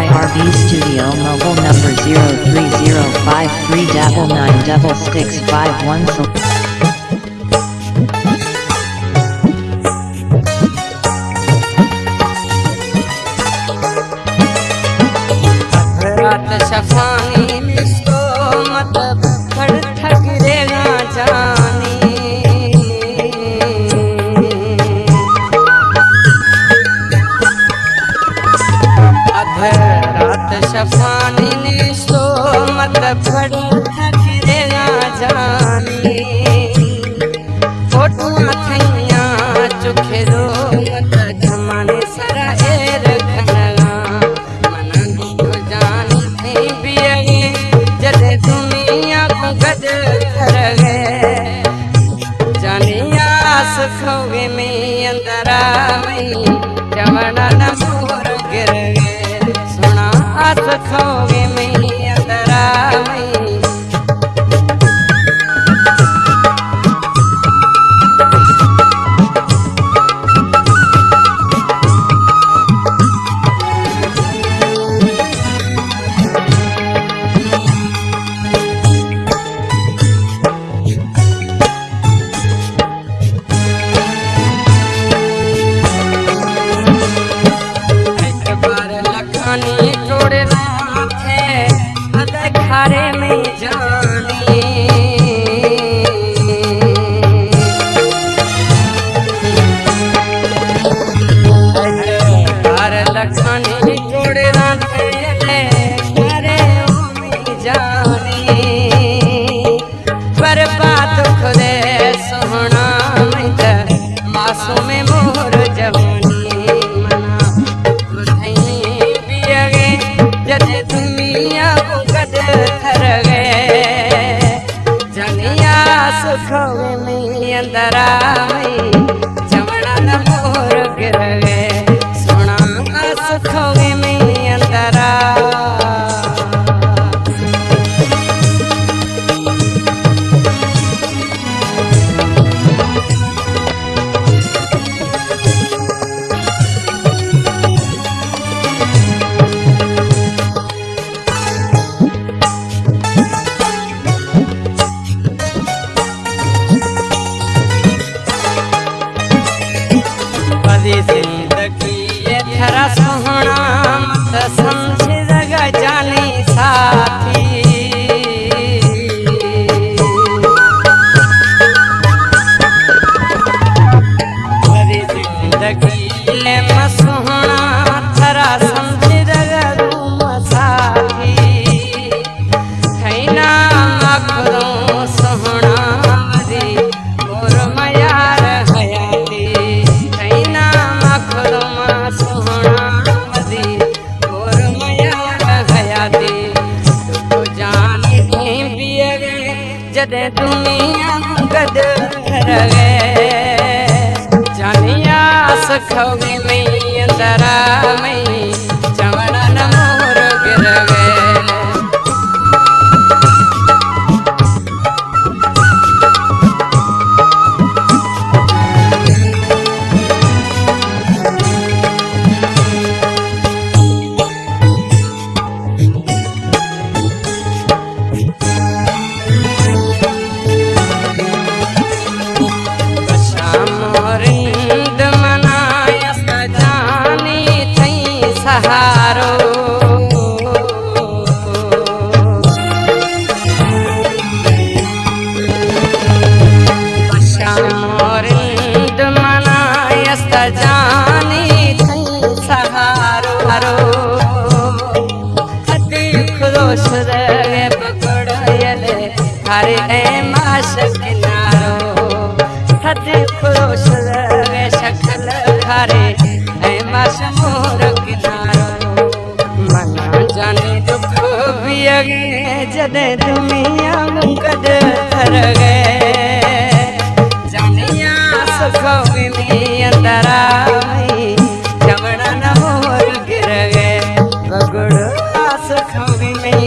IRB Studio Mobile number 03053996651 پھڑو تھکرے آ فوٹو تھیاں چکھے رو مت جمانے سرا اے رکھنا کر گئے جانی آس کھوگے میں اندرہ میں جوڑا گر گئے سنا آس جانے پر بات خدے سونا معصوم مور جوانی منا بدھائیں بھی تھر گئے جنیا سکھو میں اندرہ جی آ سکھ سارے ماس کنارو سد پوس سکل گھارے اے ماس مور کنارو منا جانے دکھ بھی اگے جدے دنیا مقد تھر گئے جانیا سکھو بھی اندر آئی چمڑا نہ مور گر گئے بگڑ سکھو بھی میں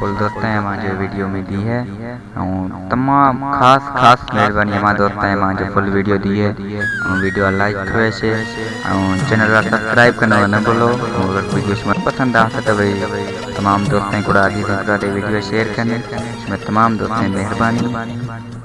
کل دوستاں ماں جو ویڈیو میں دی ہے ہوں تمام خاص خاص مہربانی ماں دوستاں ماں جو فل ویڈیو دی ہے ہوں ویڈیو لائک کرے سے۔ ہوں چینل را سبسکرائب کرنا نہ بھولو۔ ہوں اگر کوئی کچھ من پسند آ تے بھائی، تمام دوستاں کو راضی کر دے ویڈیو شیئر کرنے۔ میں تمام دوستاں مہربانی۔